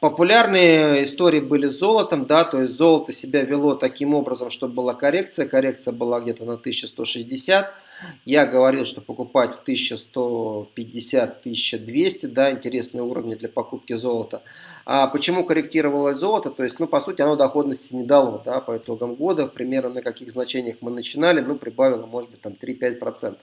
Популярные истории были с золотом, да, то есть золото себя вело таким образом, чтобы была коррекция, коррекция была где-то на 1160, я говорил, что покупать 1150-1200, да, интересные уровни для покупки золота. А почему корректировалось золото? То есть, ну, по сути, оно доходности не дало, да, по итогам года, примерно на каких значениях мы начинали, ну, прибавило, может быть, там 3-5%.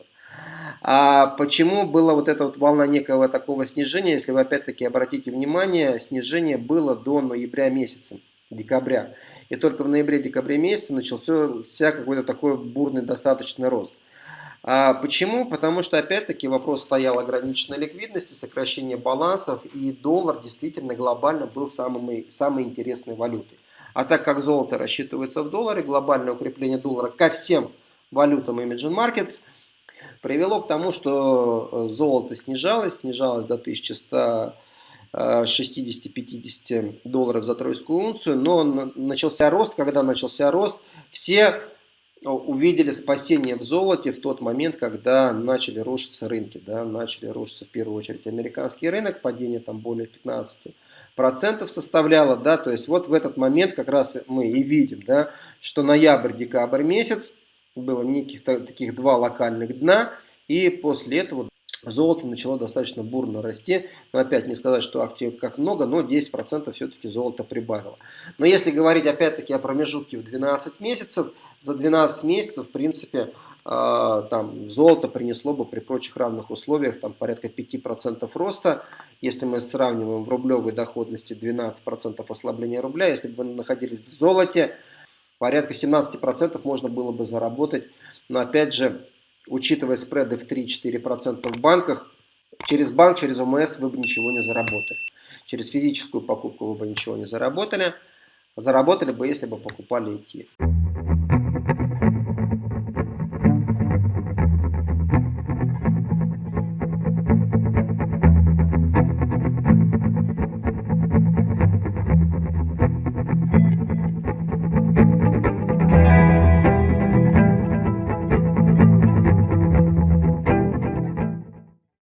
А почему была вот эта вот волна некого такого снижения, если вы опять-таки обратите внимание, снижение было до ноября месяца, декабря. И только в ноябре-декабре месяце начался какой-то такой бурный достаточный рост. А почему? Потому что, опять-таки, вопрос стоял ограниченной ликвидности, сокращение балансов, и доллар действительно глобально был самой, самой интересной валютой. А так как золото рассчитывается в долларе, глобальное укрепление доллара ко всем валютам Imagine Markets – привело к тому, что э, золото снижалось, снижалось до 1100 60-50 долларов за тройскую унцию, но начался рост, когда начался рост, все э, увидели спасение в золоте в тот момент, когда начали рушиться рынки, да, начали рушиться в первую очередь американский рынок, падение там более 15% составляло, да, то есть вот в этот момент как раз мы и видим, да, что ноябрь-декабрь месяц, было неких таких два локальных дна, и после этого золото начало достаточно бурно расти. Но опять не сказать, что актив как много, но 10% все-таки золото прибавило. Но если говорить опять-таки о промежутке в 12 месяцев, за 12 месяцев, в принципе, э, там, золото принесло бы при прочих равных условиях там, порядка 5% роста. Если мы сравниваем в рублевой доходности 12% ослабления рубля, если бы вы находились в золоте, порядка 17% можно было бы заработать. Но опять же, учитывая спреды в 3-4% в банках, через банк, через ОМС вы бы ничего не заработали. Через физическую покупку вы бы ничего не заработали. Заработали бы, если бы покупали ETF.